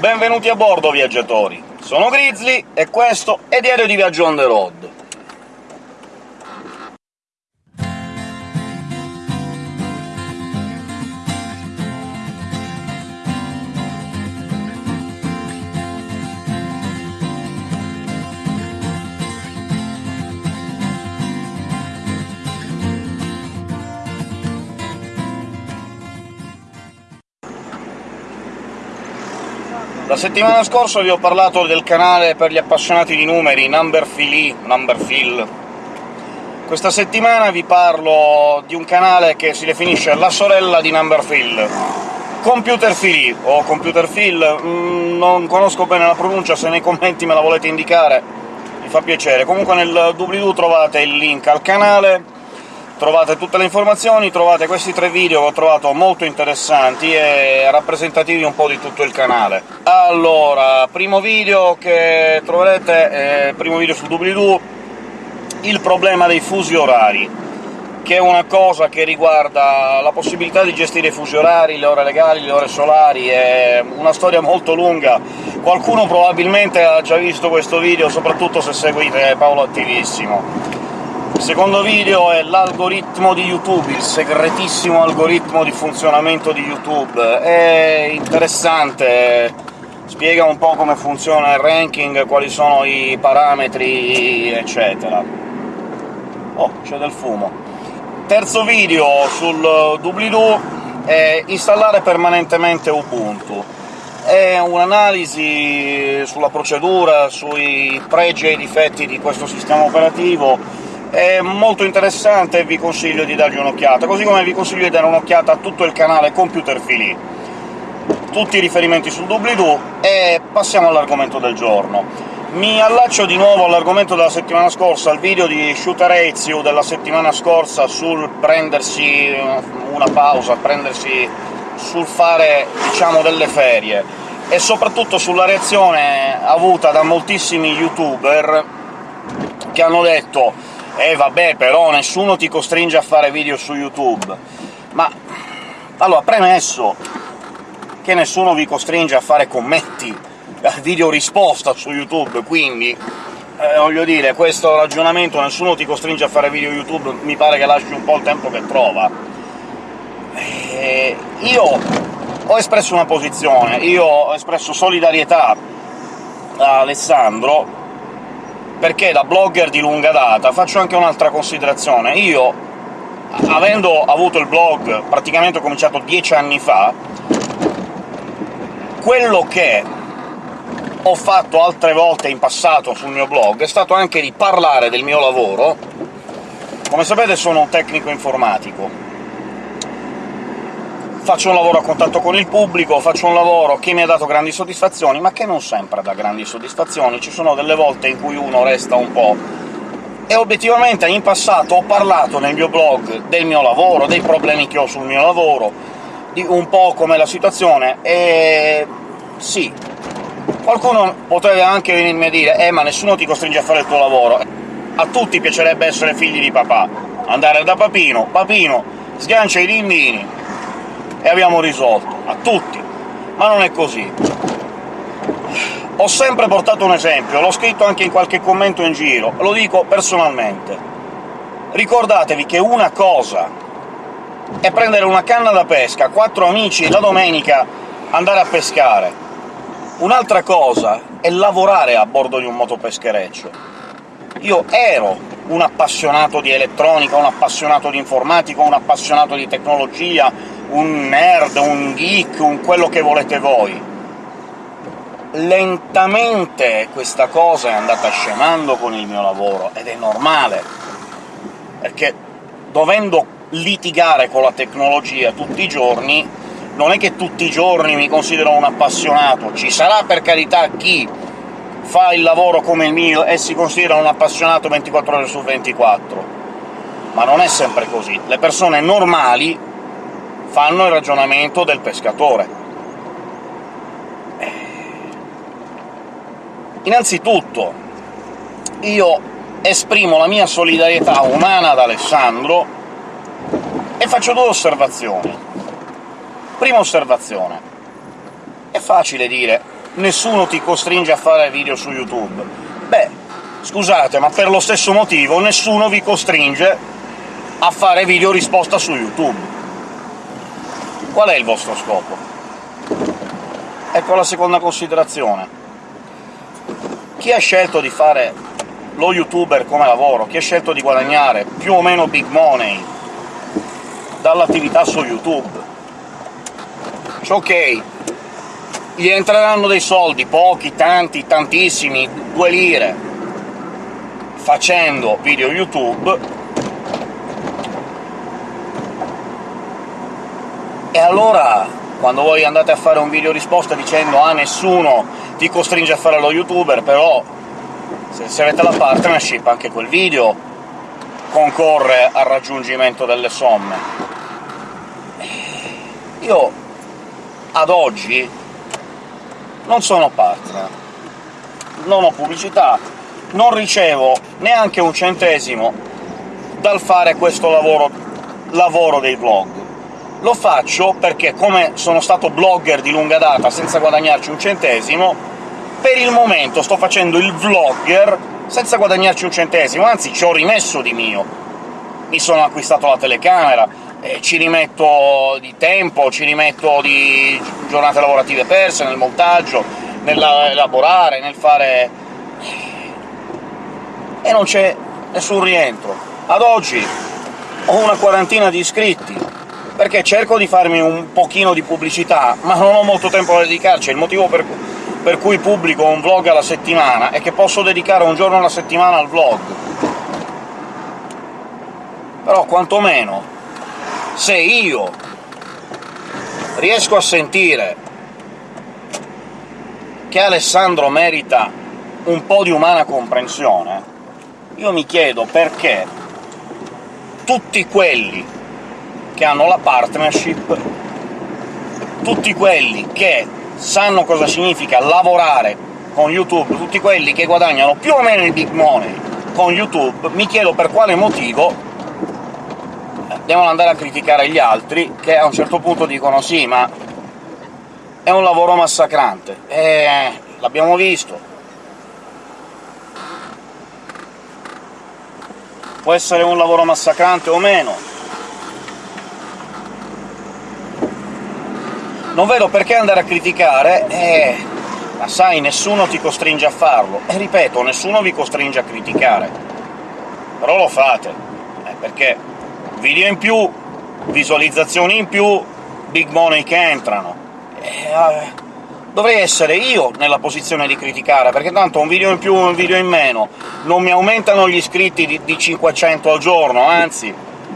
Benvenuti a bordo, viaggiatori! Sono Grizzly, e questo è Diario di Viaggio on the road. La settimana scorsa vi ho parlato del canale per gli appassionati di numeri, Numberphile, Numberphile. Questa settimana vi parlo di un canale che si definisce la sorella di Numberphile, Computerphile, o Computerphile, mm, non conosco bene la pronuncia, se nei commenti me la volete indicare mi fa piacere. Comunque nel doobly-doo trovate il link al canale, trovate tutte le informazioni, trovate questi tre video che ho trovato molto interessanti e rappresentativi un po' di tutto il canale. Allora, primo video che troverete è primo video sul doobly-doo, il problema dei fusi orari, che è una cosa che riguarda la possibilità di gestire i fusi orari, le ore legali, le ore solari, è una storia molto lunga. Qualcuno probabilmente ha già visto questo video, soprattutto se seguite Paolo Attivissimo. Il secondo video è l'algoritmo di YouTube, il segretissimo algoritmo di funzionamento di YouTube. È interessante, spiega un po' come funziona il ranking, quali sono i parametri, eccetera. Oh, c'è del fumo. Terzo video sul doobly-doo è installare permanentemente Ubuntu. È un'analisi sulla procedura, sui pregi e i difetti di questo sistema operativo, è molto interessante e vi consiglio di dargli un'occhiata, così come vi consiglio di dare un'occhiata a tutto il canale Computerphile. Tutti i riferimenti sul doobly-doo, e passiamo all'argomento del giorno. Mi allaccio di nuovo all'argomento della settimana scorsa, al video di Shooter Ezio della settimana scorsa sul prendersi una pausa, prendersi sul fare, diciamo, delle ferie, e soprattutto sulla reazione avuta da moltissimi youtuber che hanno detto «Eh vabbè, però nessuno ti costringe a fare video su YouTube». Ma... allora, premesso che nessuno vi costringe a fare commenti, video risposta su YouTube, quindi eh, voglio dire, questo ragionamento «nessuno ti costringe a fare video YouTube» mi pare che lasci un po' il tempo che trova. Eh, io ho espresso una posizione, io ho espresso solidarietà a Alessandro, perché da blogger di lunga data faccio anche un'altra considerazione. Io, avendo avuto il blog praticamente ho cominciato dieci anni fa, quello che ho fatto altre volte in passato sul mio blog è stato anche di parlare del mio lavoro. Come sapete sono un tecnico informatico, faccio un lavoro a contatto con il pubblico, faccio un lavoro che mi ha dato grandi soddisfazioni, ma che non sempre dà grandi soddisfazioni, ci sono delle volte in cui uno resta un po'... E obiettivamente in passato ho parlato nel mio blog del mio lavoro, dei problemi che ho sul mio lavoro, di un po' come la situazione, e... sì, qualcuno potrebbe anche venirmi a dire «Eh, ma nessuno ti costringe a fare il tuo lavoro». A tutti piacerebbe essere figli di papà, andare da papino, papino sgancia i dindini, e abbiamo risolto, a tutti. Ma non è così. Ho sempre portato un esempio, l'ho scritto anche in qualche commento in giro, lo dico personalmente. Ricordatevi che una cosa è prendere una canna da pesca, quattro amici, la domenica andare a pescare. Un'altra cosa è lavorare a bordo di un motopeschereccio. Io ero un appassionato di elettronica, un appassionato di informatica, un appassionato di tecnologia, un nerd, un geek, un quello che volete voi. Lentamente questa cosa è andata scemando con il mio lavoro, ed è normale, perché dovendo litigare con la tecnologia tutti i giorni, non è che tutti i giorni mi considero un appassionato, ci sarà per carità chi fa il lavoro come il mio e si considera un appassionato 24 ore su 24, ma non è sempre così. Le persone normali fanno il ragionamento del pescatore. Innanzitutto, io esprimo la mia solidarietà umana ad Alessandro e faccio due osservazioni. Prima osservazione. È facile dire nessuno ti costringe a fare video su YouTube. Beh, scusate, ma per lo stesso motivo nessuno vi costringe a fare video risposta su YouTube. Qual è il vostro scopo? Ecco la seconda considerazione. Chi ha scelto di fare lo youtuber come lavoro, chi ha scelto di guadagnare più o meno big money dall'attività su YouTube, ok, gli entreranno dei soldi, pochi, tanti, tantissimi, due lire, facendo video YouTube, e allora quando voi andate a fare un video risposta dicendo «Ah, nessuno ti costringe a fare lo youtuber», però se, avete la partnership anche quel video concorre al raggiungimento delle somme. Io, ad oggi, non sono partner, non ho pubblicità, non ricevo neanche un centesimo dal fare questo lavoro, lavoro dei vlog. Lo faccio perché, come sono stato blogger di lunga data senza guadagnarci un centesimo, per il momento sto facendo il vlogger senza guadagnarci un centesimo, anzi ci ho rimesso di mio. Mi sono acquistato la telecamera, eh, ci rimetto di tempo, ci rimetto di giornate lavorative perse nel montaggio, nell'elaborare, nel fare... e non c'è nessun rientro. Ad oggi ho una quarantina di iscritti, perché cerco di farmi un pochino di pubblicità, ma non ho molto tempo da dedicarci, il motivo per, per cui pubblico un vlog alla settimana è che posso dedicare un giorno alla settimana al vlog. Però quantomeno, se io riesco a sentire che Alessandro merita un po' di umana comprensione, io mi chiedo perché tutti quelli che hanno la partnership, tutti quelli che sanno cosa significa lavorare con YouTube, tutti quelli che guadagnano più o meno il big money con YouTube, mi chiedo per quale motivo devono andare a criticare gli altri, che a un certo punto dicono «sì, ma è un lavoro massacrante». E l'abbiamo visto. Può essere un lavoro massacrante o meno, Non vedo perché andare a criticare, eh, ma sai, nessuno ti costringe a farlo. E ripeto, nessuno vi costringe a criticare. Però lo fate, eh, perché video in più, visualizzazioni in più, big money che entrano. Eh, dovrei essere io nella posizione di criticare, perché tanto un video in più un video in meno non mi aumentano gli iscritti di, di 500 al giorno, anzi,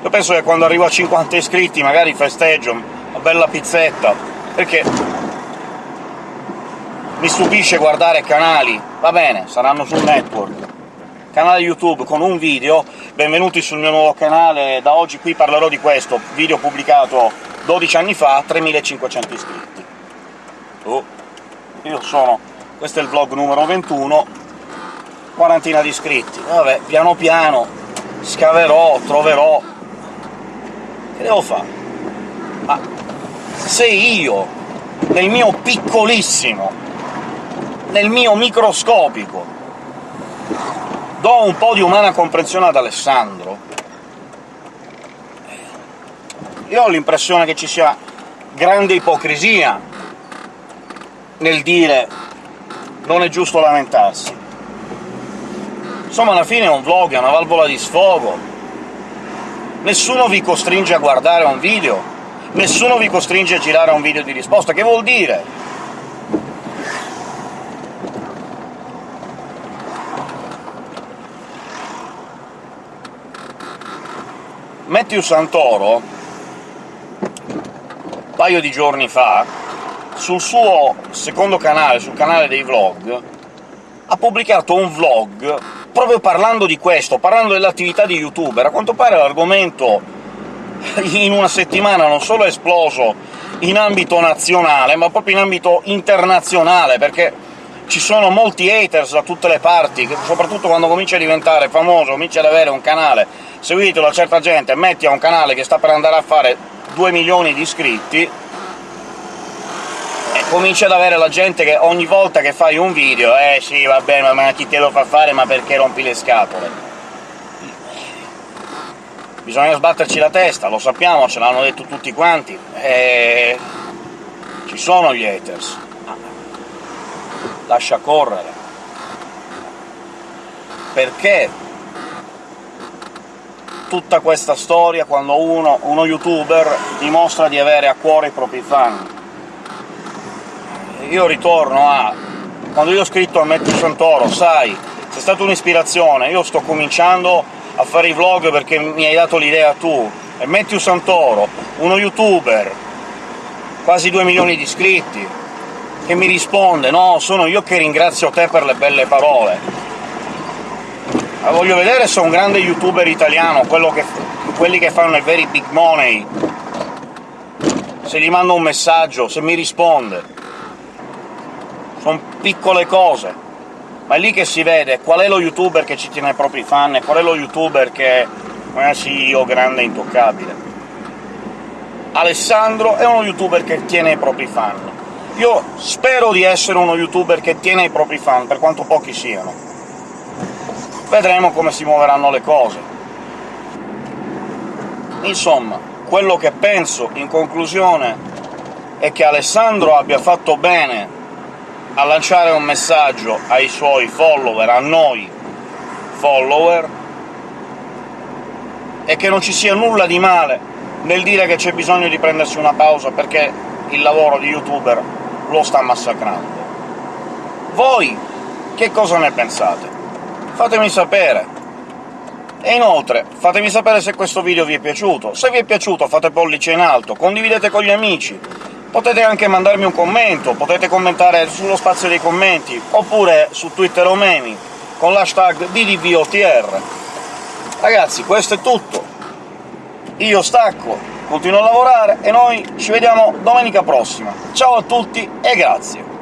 io penso che quando arrivo a 50 iscritti magari festeggio, una bella pizzetta, perché? Mi stupisce guardare canali, va bene, saranno sul network, canale YouTube con un video, benvenuti sul mio nuovo canale, da oggi qui parlerò di questo, video pubblicato 12 anni fa, 3500 iscritti. Oh, io sono... questo è il vlog numero 21, quarantina di iscritti. Vabbè, piano piano scaverò, troverò... che devo fare? Ma se io, nel mio piccolissimo, nel mio microscopico, do un po' di umana comprensione ad Alessandro, io ho l'impressione che ci sia grande ipocrisia nel dire non è giusto lamentarsi. Insomma, alla fine è un vlog, è una valvola di sfogo. Nessuno vi costringe a guardare un video, nessuno vi costringe a girare un video di risposta. Che vuol dire? Matthew Santoro, un paio di giorni fa, sul suo secondo canale, sul canale dei vlog, ha pubblicato un vlog proprio parlando di questo, parlando dell'attività di youtuber. A quanto pare l'argomento in una settimana non solo è esploso in ambito nazionale, ma proprio in ambito internazionale, perché ci sono molti haters da tutte le parti, soprattutto quando cominci a diventare famoso, cominci ad avere un canale seguito da certa gente, metti a un canale che sta per andare a fare 2 milioni di iscritti, e cominci ad avere la gente che ogni volta che fai un video «Eh sì, va bene, ma chi te lo fa fare, ma perché rompi le scatole?» Bisogna sbatterci la testa, lo sappiamo, ce l'hanno detto tutti quanti, e... ci sono gli haters. Lascia correre. Perché tutta questa storia quando uno, uno youtuber dimostra di avere a cuore i propri fan? Io ritorno a... quando io ho scritto a Matthew Santoro, sai, sei stata un'ispirazione, io sto cominciando a fare i vlog perché mi hai dato l'idea tu, e Matthew Santoro, uno youtuber, quasi 2 milioni di iscritti, che mi risponde «No, sono io che ringrazio te per le belle parole». Ma voglio vedere se un grande youtuber italiano, che, quelli che fanno i veri big money, se gli mando un messaggio, se mi risponde. Sono piccole cose ma è lì che si vede qual è lo youtuber che ci tiene ai propri fan e qual è lo youtuber che non è CEO grande e intoccabile. Alessandro è uno youtuber che tiene i propri fan. Io spero di essere uno youtuber che tiene i propri fan, per quanto pochi siano. Vedremo come si muoveranno le cose. Insomma, quello che penso, in conclusione, è che Alessandro abbia fatto bene a lanciare un messaggio ai suoi follower, a noi follower, e che non ci sia nulla di male nel dire che c'è bisogno di prendersi una pausa perché il lavoro di youtuber lo sta massacrando. Voi che cosa ne pensate? Fatemi sapere! E inoltre, fatemi sapere se questo video vi è piaciuto. Se vi è piaciuto fate pollice in alto, condividete con gli amici, Potete anche mandarmi un commento, potete commentare sullo spazio dei commenti, oppure su Twitter o memi, con l'hashtag BDVOTR. Ragazzi, questo è tutto. Io stacco, continuo a lavorare, e noi ci vediamo domenica prossima. Ciao a tutti e grazie!